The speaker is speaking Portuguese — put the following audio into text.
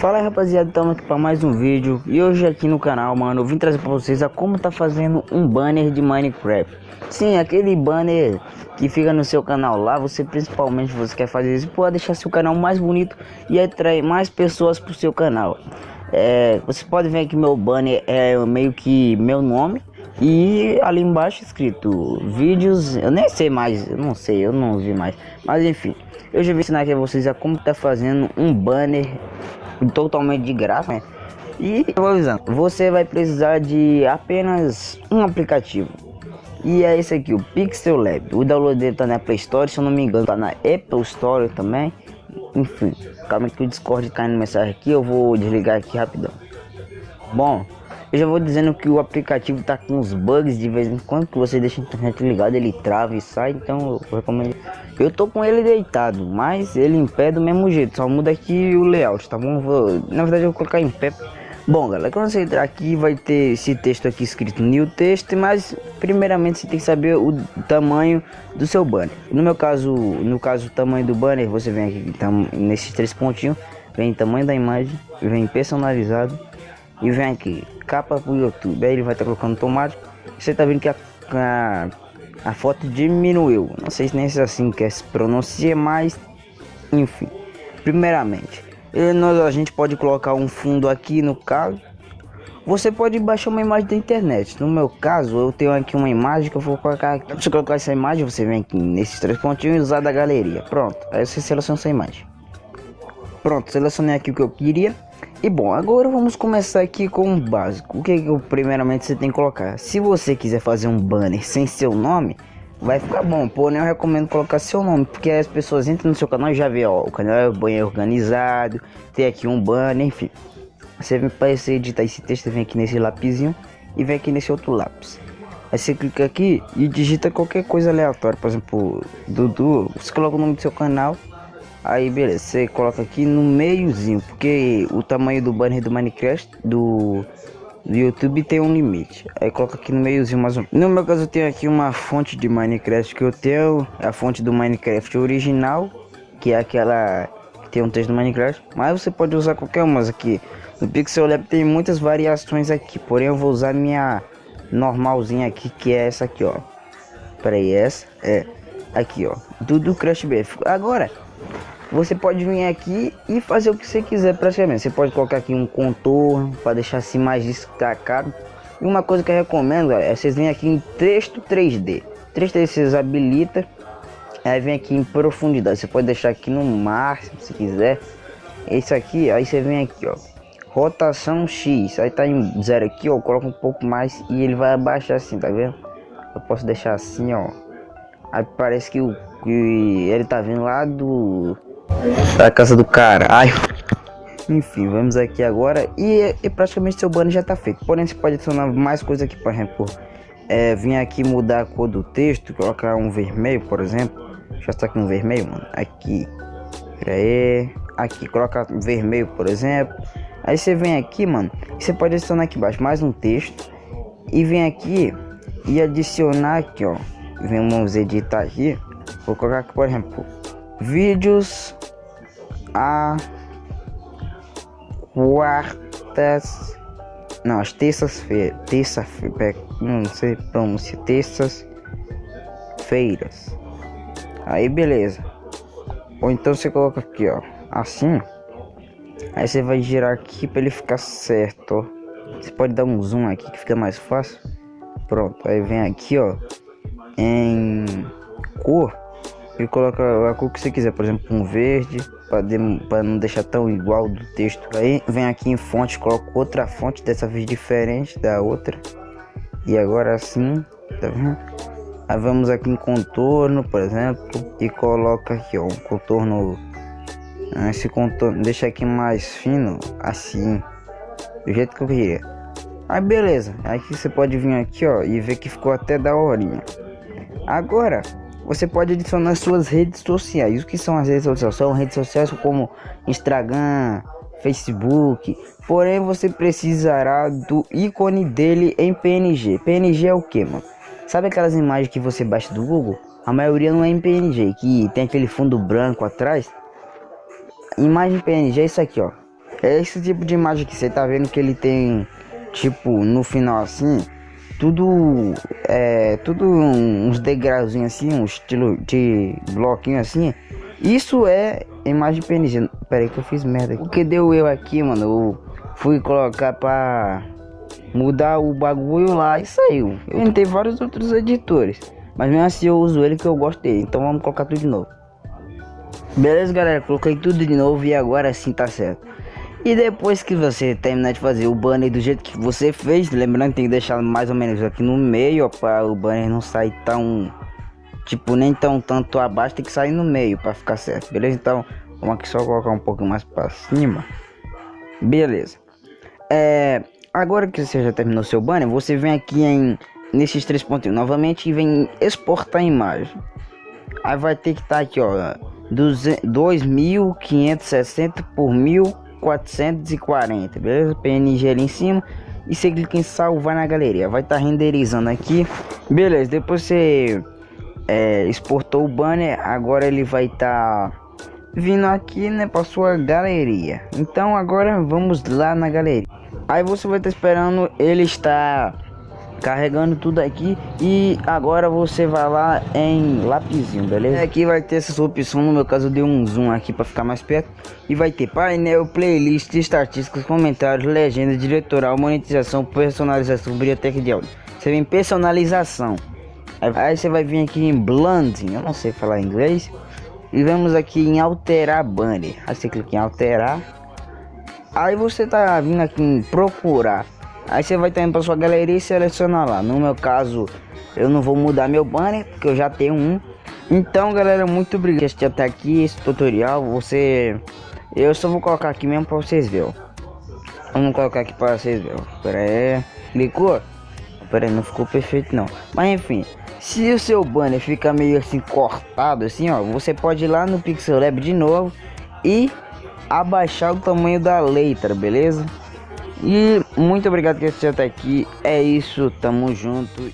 Fala aí rapaziada, estamos aqui para mais um vídeo. E hoje aqui no canal, mano, eu vim trazer para vocês a como tá fazendo um banner de Minecraft. Sim, aquele banner que fica no seu canal lá Você principalmente você quer fazer isso Pode deixar seu canal mais bonito e atrair mais pessoas pro seu canal. É, Você pode ver que meu banner é meio que meu nome e ali embaixo escrito vídeos, eu nem sei mais, eu não sei, eu não vi mais. Mas enfim, eu já vou ensinar aqui a vocês a como tá fazendo um banner totalmente de graça, né? E eu vou avisando, você vai precisar de apenas um aplicativo. E é esse aqui, o Pixel Lab. O download dele tá na Play Store, se eu não me engano, tá na Apple Store também. Enfim, calma que o Discord caindo mensagem aqui, eu vou desligar aqui rapidão. Bom, eu já vou dizendo que o aplicativo tá com uns bugs de vez em quando que você deixa a internet ligada, ele trava e sai, então eu recomendo. Eu tô com ele deitado, mas ele em pé do mesmo jeito, só muda aqui o layout, tá bom? Vou, na verdade eu vou colocar em pé. Bom, galera, quando você entrar aqui vai ter esse texto aqui escrito new text, mas primeiramente você tem que saber o tamanho do seu banner. No meu caso, no caso o tamanho do banner, você vem aqui então, nesses três pontinhos, vem tamanho da imagem, vem personalizado e vem aqui capa pro YouTube. Aí ele vai estar tá colocando automático. Você tá vendo que a, a, a, foto diminuiu. Não sei se nem se é assim que se pronuncia, mas enfim. Primeiramente, nós, a gente pode colocar um fundo aqui no caso. Você pode baixar uma imagem da internet. No meu caso, eu tenho aqui uma imagem que eu vou colocar aqui. Você colocar essa imagem, você vem aqui nesses três pontinhos e usar da galeria. Pronto. Aí você seleciona essa imagem. Pronto, selecionei aqui o que eu queria. E bom, agora vamos começar aqui com o básico. O que, que primeiramente você tem que colocar? Se você quiser fazer um banner sem seu nome, vai ficar bom. Porém, eu recomendo colocar seu nome, porque as pessoas entram no seu canal e já vê, ó, o canal é bem organizado, tem aqui um banner, enfim. Você vem para editar esse texto, vem aqui nesse lapisinho e vem aqui nesse outro lápis. Aí você clica aqui e digita qualquer coisa aleatória, por exemplo, Dudu, você coloca o nome do seu canal Aí beleza, você coloca aqui no meiozinho, porque o tamanho do banner do Minecraft do, do YouTube tem um limite. Aí coloca aqui no meiozinho mais um. No meu caso eu tenho aqui uma fonte de Minecraft que eu tenho, a fonte do Minecraft original, que é aquela que tem um texto do Minecraft, mas você pode usar qualquer uma aqui. No Pixel Lab tem muitas variações aqui, porém eu vou usar minha normalzinha aqui, que é essa aqui, ó. Peraí, essa é aqui, ó, do, do Crash BF. Agora, você pode vir aqui e fazer o que você quiser praticamente. Você pode colocar aqui um contorno para deixar assim mais destacado. E uma coisa que eu recomendo é vocês vêm aqui em texto 3D. 3D vocês habilita. Aí vem aqui em profundidade. Você pode deixar aqui no máximo se quiser. Esse aqui, aí você vem aqui, ó. Rotação X. Aí tá em zero aqui, ó. Coloca um pouco mais e ele vai abaixar assim, tá vendo? Eu posso deixar assim, ó. Aí parece que, o, que ele tá vindo lá do da casa do caralho. Enfim, vamos aqui agora e, e, praticamente seu banner já tá feito. Porém, você pode adicionar mais coisas aqui, por exemplo, é, vir aqui mudar a cor do texto, colocar um vermelho, por exemplo. Já está aqui um vermelho, mano. Aqui, pera aí, aqui, coloca vermelho, por exemplo. Aí você vem aqui, mano, você pode adicionar aqui embaixo mais um texto e vem aqui e adicionar aqui, ó. Vamos editar aqui. Vou colocar aqui, por exemplo, vídeos a quartas não as terças-feiras terça-feira não sei pronunciar terças feiras aí beleza. Ou então você coloca aqui ó assim. Aí você vai girar aqui para ele ficar certo ó. você pode dar um zoom aqui que fica mais fácil. Pronto aí vem aqui ó em cor. E coloca a cor que você quiser por exemplo um verde para não deixar tão igual do texto. Aí vem aqui em fonte, coloco outra fonte, dessa vez diferente da outra. E agora sim, tá vendo? Aí vamos aqui em contorno, por exemplo, e coloca aqui ó, um contorno. Ah, esse contorno, deixa aqui mais fino, assim, do jeito que eu queria. Aí beleza, aqui você pode vir aqui ó e ver que ficou até da horinha. Agora você pode adicionar suas redes sociais. O que são as redes sociais? São redes sociais como Instagram, Facebook. Porém, você precisará do ícone dele em PNG. PNG é o que, mano? Sabe aquelas imagens que você baixa do Google? A maioria não é em PNG, que tem aquele fundo branco atrás. Imagem PNG é isso aqui, ó. É esse tipo de imagem que você tá vendo que ele tem, tipo, no final assim, tudo, é, tudo uns degrauzinhos assim, um estilo de bloquinho assim. Isso é imagem PNG. Pera aí que eu fiz merda. O que deu eu aqui, mano? Eu fui colocar pra mudar o bagulho lá e saiu. Eu tentei vários outros editores. Mas mesmo assim eu uso ele que eu gosto dele. Então vamos colocar tudo de novo. Beleza, galera? Coloquei tudo de novo e agora sim tá certo. E depois que você terminar de fazer o banner do jeito que você fez, lembrando que tem que deixar mais ou menos aqui no meio, para o banner não sair tão tipo nem tão tanto abaixo, tem que sair no meio para ficar certo. Beleza? Então, vamos aqui só colocar um pouco mais para cima. Beleza. É, agora que você já terminou seu banner, você vem aqui em nesses três pontinhos novamente e vem exportar imagem. Aí vai ter que estar tá aqui, ó, 2560 por 1440, beleza? PNG ali em cima. E você clica em salvar na galeria. Vai estar tá renderizando aqui. Beleza, depois você é, exportou o banner. Agora ele vai estar tá vindo aqui, né, para sua galeria. Então agora vamos lá na galeria. Aí você vai estar tá esperando ele estar carregando tudo aqui e agora você vai lá em lapisinho, beleza? Aqui vai ter essa opção, no meu caso eu dei um zoom aqui para ficar mais perto e vai ter painel, playlist, estatísticas, comentários, legenda, diretoral, monetização, personalização, biblioteca de áudio. Você vem personalização. Aí você vai vir aqui em blending, eu não sei falar inglês. E vamos aqui em alterar banner. Aí você clica em alterar. Aí você tá vindo aqui em procurar Aí você vai estar indo para sua galeria e selecionar lá. No meu caso, eu não vou mudar meu banner, porque eu já tenho um. Então, galera, muito obrigado por assistir até aqui esse tutorial. Você... Eu só vou colocar aqui mesmo para vocês verem, Vamos colocar aqui para vocês verem, Pera aí. Clicou? Pera aí, não ficou perfeito não. Mas enfim, se o seu banner fica meio assim cortado assim, ó, você pode ir lá no Pixel Lab de novo e abaixar o tamanho da letra, beleza? E muito obrigado por assistir até aqui. É isso, tamo junto.